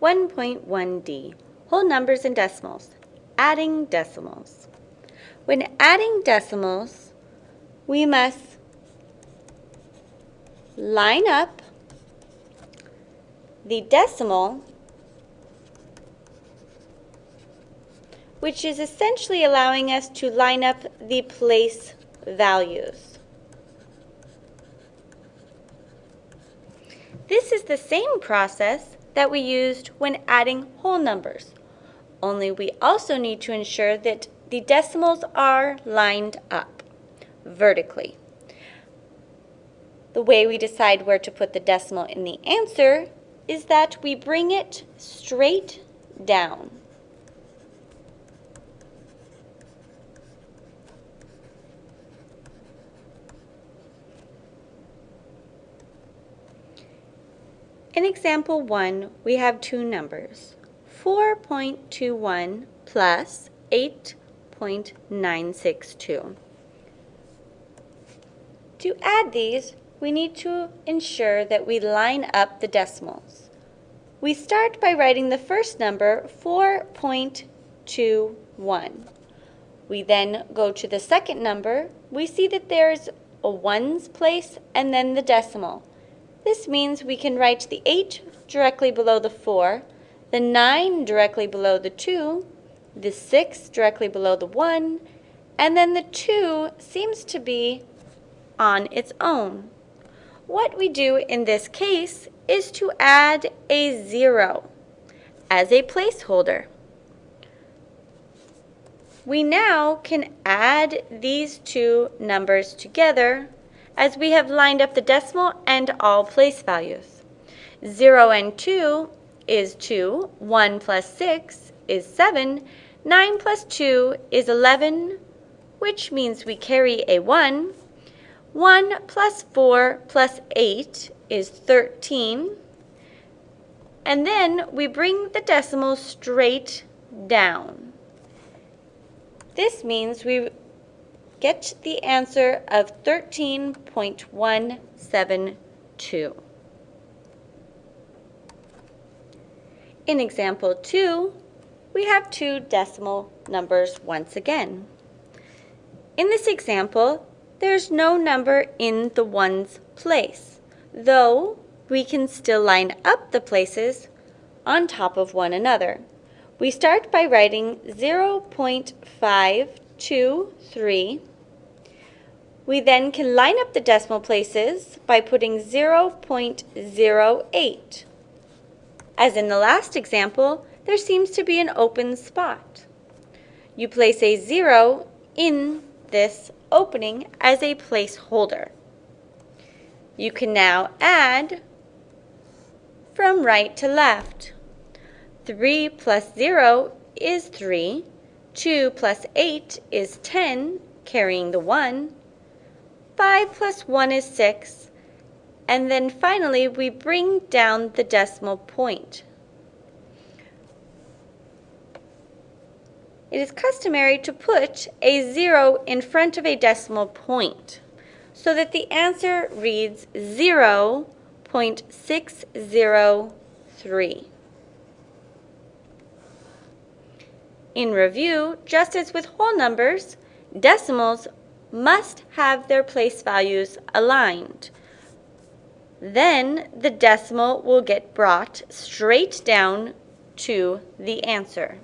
1.1d, whole numbers and decimals, adding decimals. When adding decimals, we must line up the decimal, which is essentially allowing us to line up the place values. This is the same process that we used when adding whole numbers, only we also need to ensure that the decimals are lined up vertically. The way we decide where to put the decimal in the answer is that we bring it straight down. In example 1, we have two numbers, 4.21 plus 8.962. To add these, we need to ensure that we line up the decimals. We start by writing the first number, 4.21. We then go to the second number. We see that there's a ones place and then the decimal. This means we can write the 8 directly below the 4, the 9 directly below the 2, the 6 directly below the 1, and then the 2 seems to be on its own. What we do in this case is to add a 0 as a placeholder. We now can add these two numbers together as we have lined up the decimal and all place values. 0 and 2 is 2, 1 plus 6 is 7, 9 plus 2 is 11, which means we carry a 1. 1 plus 4 plus 8 is 13. And then we bring the decimal straight down. This means we get the answer of 13.172. In example 2, we have two decimal numbers once again. In this example, there's no number in the ones place, though we can still line up the places on top of one another. We start by writing 0.523 we then can line up the decimal places by putting 0.08. As in the last example, there seems to be an open spot. You place a 0 in this opening as a placeholder. You can now add from right to left. 3 plus 0 is 3. 2 plus 8 is 10, carrying the 1. 5 plus 1 is 6. And then finally, we bring down the decimal point. It is customary to put a 0 in front of a decimal point so that the answer reads 0.603. In review, just as with whole numbers, decimals must have their place values aligned. Then the decimal will get brought straight down to the answer.